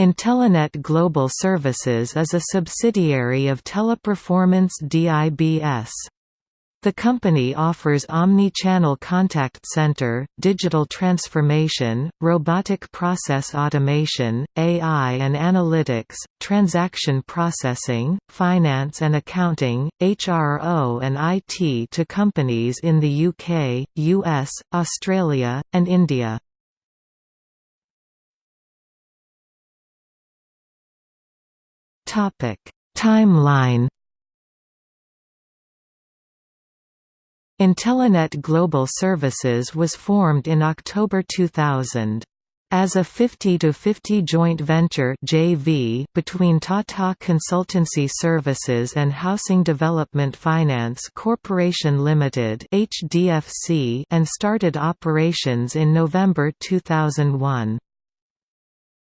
Intelenet Global Services is a subsidiary of Teleperformance DIBS. The company offers omni-channel contact center, digital transformation, robotic process automation, AI and analytics, transaction processing, finance and accounting, HRO and IT to companies in the UK, US, Australia, and India. Timeline Intelenet Global Services was formed in October 2000. As a 50-50 joint venture JV between Tata Consultancy Services and Housing Development Finance Corporation Limited (HDFC) and started operations in November 2001.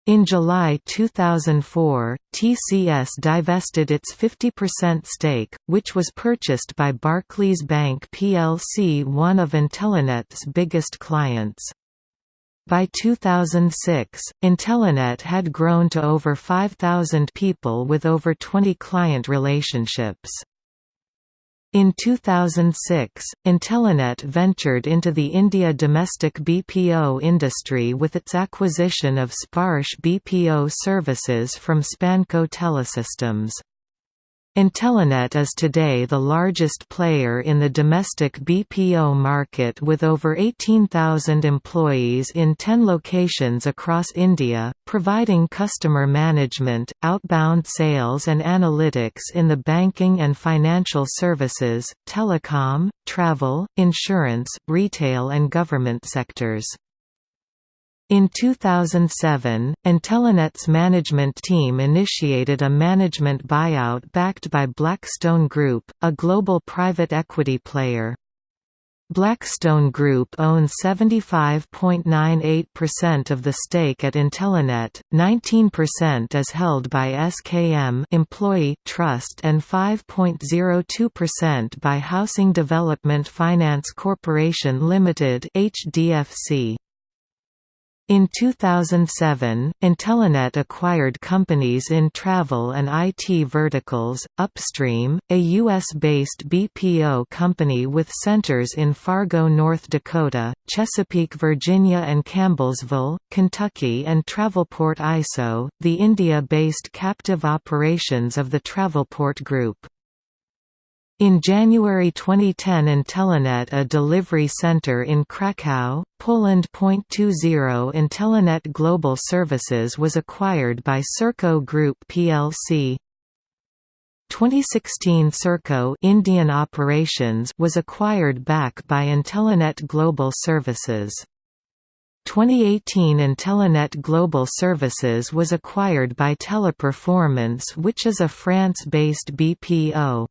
In July 2004, TCS divested its 50% stake, which was purchased by Barclays Bank plc one of Intelenet's biggest clients. By 2006, Intelenet had grown to over 5,000 people with over 20 client relationships. In 2006, Intelenet ventured into the India domestic BPO industry with its acquisition of Sparsh BPO services from Spanco Telesystems. Intelenet is today the largest player in the domestic BPO market with over 18,000 employees in 10 locations across India, providing customer management, outbound sales and analytics in the banking and financial services, telecom, travel, insurance, retail and government sectors. In 2007, Intelenet's management team initiated a management buyout backed by Blackstone Group, a global private equity player. Blackstone Group owns 75.98% of the stake at Intelenet, 19% is held by SKM Employee Trust and 5.02% by Housing Development Finance Corporation Limited (HDFC). In 2007, Intelenet acquired companies in travel and IT verticals, Upstream, a U.S.-based BPO company with centers in Fargo, North Dakota, Chesapeake, Virginia and Campbellsville, Kentucky and Travelport ISO, the India-based captive operations of the Travelport Group. In January 2010 Intelenet a delivery center in Kraków, Poland. 20 Intelenet Global Services was acquired by Serco Group plc. 2016 Serco Indian operations was acquired back by Intelenet Global Services. 2018 Intelenet Global Services was acquired by Teleperformance which is a France-based BPO.